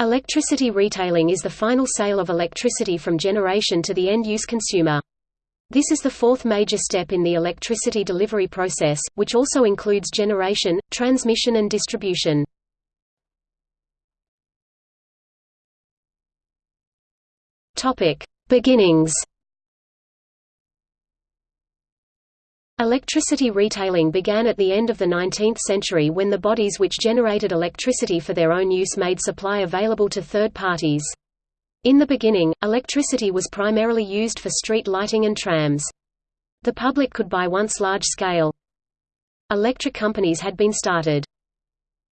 Electricity retailing is the final sale of electricity from generation to the end-use consumer. This is the fourth major step in the electricity delivery process, which also includes generation, transmission and distribution. Beginnings Electricity retailing began at the end of the 19th century when the bodies which generated electricity for their own use made supply available to third parties. In the beginning, electricity was primarily used for street lighting and trams. The public could buy once large-scale electric companies had been started.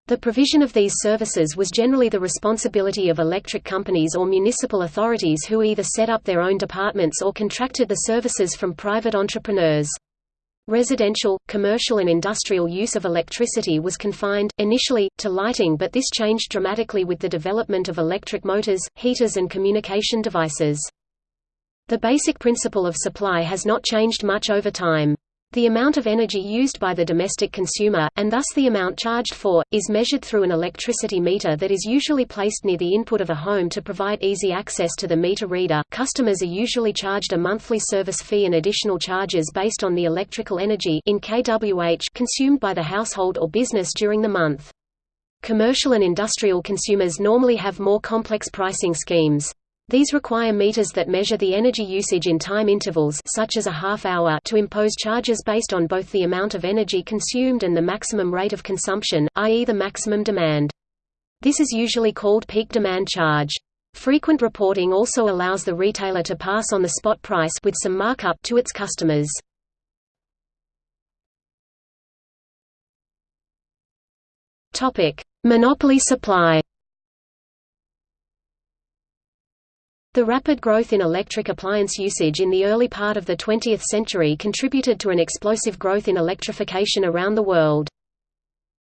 The provision of these services was generally the responsibility of electric companies or municipal authorities who either set up their own departments or contracted the services from private entrepreneurs. Residential, commercial and industrial use of electricity was confined, initially, to lighting but this changed dramatically with the development of electric motors, heaters and communication devices. The basic principle of supply has not changed much over time. The amount of energy used by the domestic consumer, and thus the amount charged for, is measured through an electricity meter that is usually placed near the input of a home to provide easy access to the meter reader. Customers are usually charged a monthly service fee and additional charges based on the electrical energy in kWh consumed by the household or business during the month. Commercial and industrial consumers normally have more complex pricing schemes. These require meters that measure the energy usage in time intervals such as a half hour to impose charges based on both the amount of energy consumed and the maximum rate of consumption, i.e. the maximum demand. This is usually called peak demand charge. Frequent reporting also allows the retailer to pass on the spot price with some markup to its customers. Monopoly supply. The rapid growth in electric appliance usage in the early part of the 20th century contributed to an explosive growth in electrification around the world.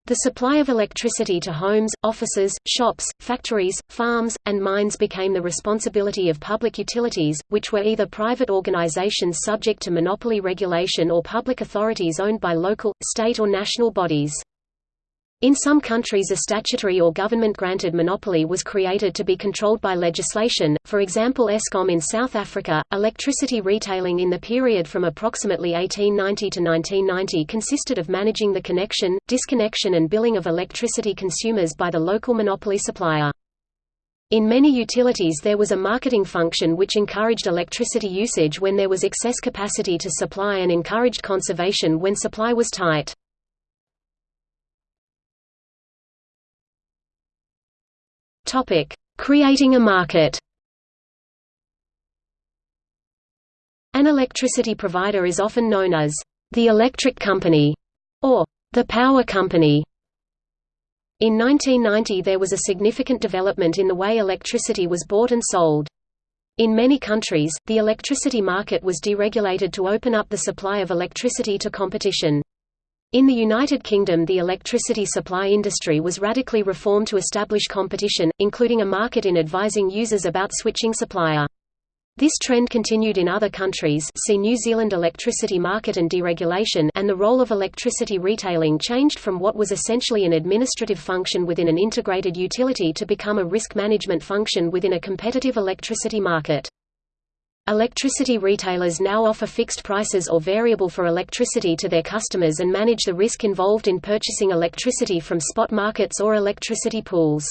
The supply of electricity to homes, offices, shops, factories, farms, and mines became the responsibility of public utilities, which were either private organizations subject to monopoly regulation or public authorities owned by local, state or national bodies. In some countries a statutory or government-granted monopoly was created to be controlled by legislation, for example Eskom in South Africa. Electricity retailing in the period from approximately 1890 to 1990 consisted of managing the connection, disconnection and billing of electricity consumers by the local monopoly supplier. In many utilities there was a marketing function which encouraged electricity usage when there was excess capacity to supply and encouraged conservation when supply was tight. Topic: Creating a market. An electricity provider is often known as the electric company or the power company. In 1990 there was a significant development in the way electricity was bought and sold. In many countries, the electricity market was deregulated to open up the supply of electricity to competition. In the United Kingdom the electricity supply industry was radically reformed to establish competition, including a market in advising users about switching supplier. This trend continued in other countries see New Zealand electricity market and deregulation and the role of electricity retailing changed from what was essentially an administrative function within an integrated utility to become a risk management function within a competitive electricity market. Electricity retailers now offer fixed prices or variable for electricity to their customers and manage the risk involved in purchasing electricity from spot markets or electricity pools.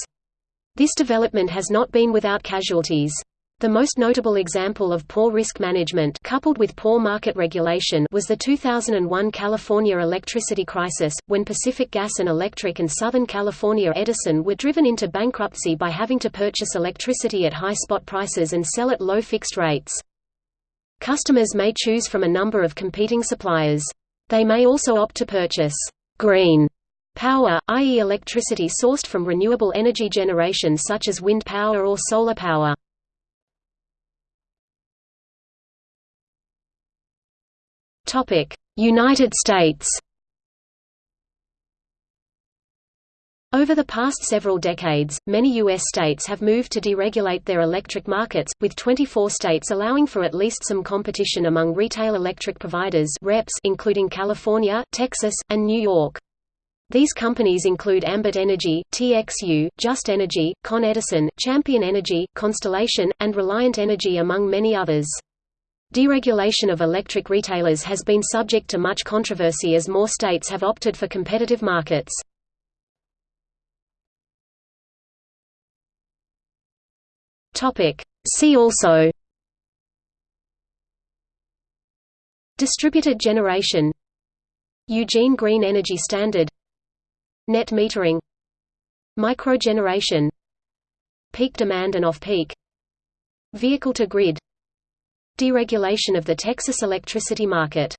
This development has not been without casualties. The most notable example of poor risk management coupled with poor market regulation was the 2001 California electricity crisis, when Pacific Gas and Electric and Southern California Edison were driven into bankruptcy by having to purchase electricity at high spot prices and sell at low fixed rates. Customers may choose from a number of competing suppliers. They may also opt to purchase green power, i.e. electricity sourced from renewable energy generation such as wind power or solar power. United States Over the past several decades, many U.S. states have moved to deregulate their electric markets, with 24 states allowing for at least some competition among retail electric providers reps including California, Texas, and New York. These companies include Ambit Energy, TXU, Just Energy, Con Edison, Champion Energy, Constellation, and Reliant Energy among many others. Deregulation of electric retailers has been subject to much controversy as more states have opted for competitive markets. See also Distributed generation Eugene Green Energy Standard Net metering Microgeneration Peak demand and off-peak Vehicle to grid Deregulation of the Texas electricity market